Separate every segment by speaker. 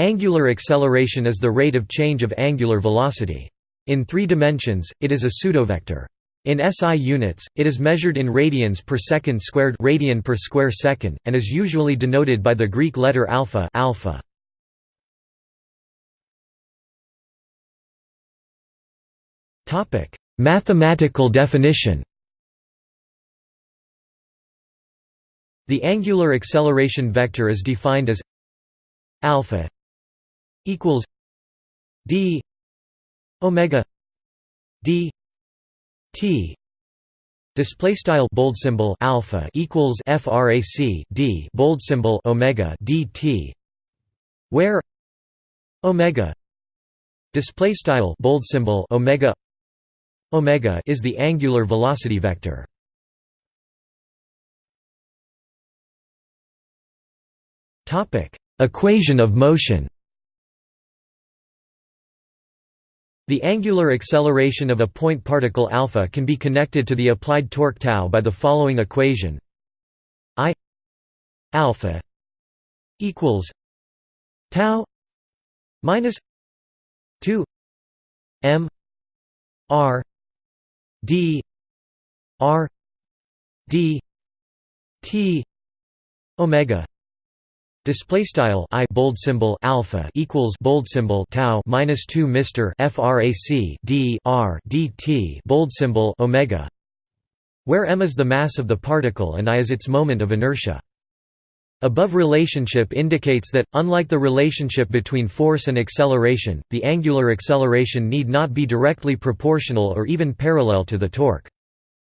Speaker 1: Angular acceleration is the rate of change of angular velocity. In three dimensions, it is a pseudovector. In SI units, it is measured in radians per second squared radian per square second, and is usually denoted by the Greek letter alpha, alpha. Mathematical definition The angular acceleration vector is defined as alpha equals d omega d t display style bold symbol alpha equals frac d bold symbol omega dt where omega display style bold symbol omega omega is the angular velocity vector. Topic equation of motion The angular acceleration of a point particle alpha can be connected to the applied torque tau by the following equation: I alpha equals tau minus 2 m r d r d t omega Display style i bold symbol alpha equals bold symbol tau minus two Mister frac d r dt bold symbol omega, where m is the mass of the particle and i is its moment of inertia. Above relationship indicates that, unlike the relationship between force and acceleration, the angular acceleration need not be directly proportional or even parallel to the torque.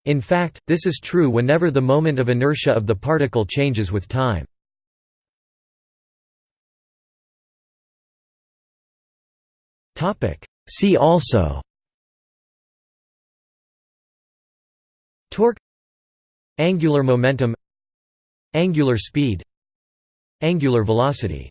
Speaker 1: In fact, this is true whenever the moment of inertia of the particle changes with time.
Speaker 2: Topic. See also.
Speaker 1: Torque. Angular momentum. Angular speed. Angular velocity